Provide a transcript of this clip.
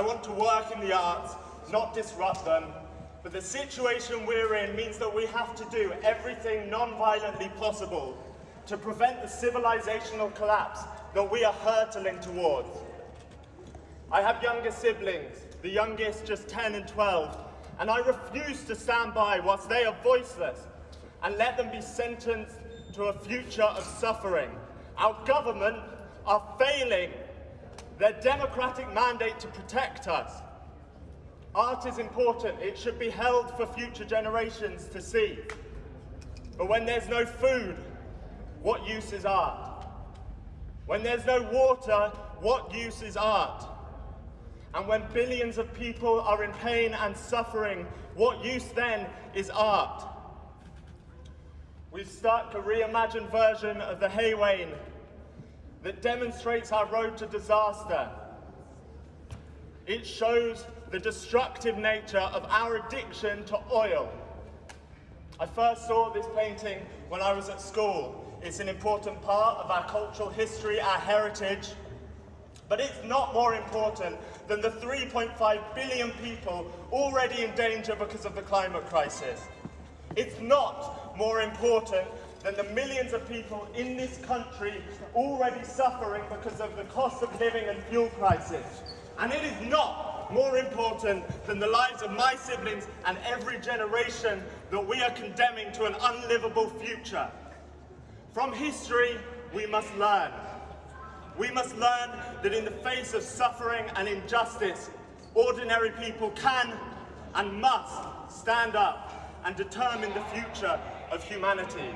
I want to work in the arts, not disrupt them. But the situation we're in means that we have to do everything non-violently possible to prevent the civilizational collapse that we are hurtling towards. I have younger siblings, the youngest just 10 and 12, and I refuse to stand by whilst they are voiceless and let them be sentenced to a future of suffering. Our government are failing their democratic mandate to protect us. Art is important. It should be held for future generations to see. But when there's no food, what use is art? When there's no water, what use is art? And when billions of people are in pain and suffering, what use then is art? We've stuck a reimagined version of the Haywain that demonstrates our road to disaster. It shows the destructive nature of our addiction to oil. I first saw this painting when I was at school. It's an important part of our cultural history, our heritage, but it's not more important than the 3.5 billion people already in danger because of the climate crisis. It's not more important than the millions of people in this country already suffering because of the cost of living and fuel prices. And it is not more important than the lives of my siblings and every generation that we are condemning to an unlivable future. From history, we must learn. We must learn that in the face of suffering and injustice, ordinary people can and must stand up and determine the future of humanity.